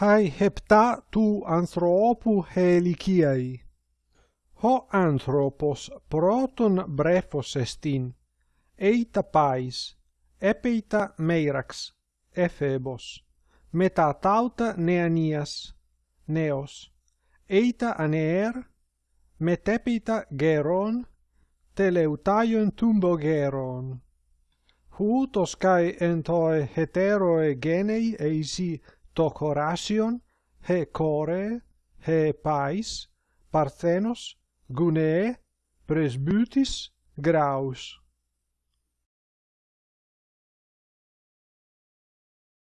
hai hepta tu anthropu heliciai. Ho anthropos proton brephos estin, eita pais, epeita meirax, ephebos, meta tauta neanias, neos, eita aneer, metepita geron, teleutaion tumbo geron. Hutos kai entoi heteroe genei eisi το κοράσιον, χε κόρε, χε παῖς, παρθένος, γουνέε, πρεσβύτης, γράους.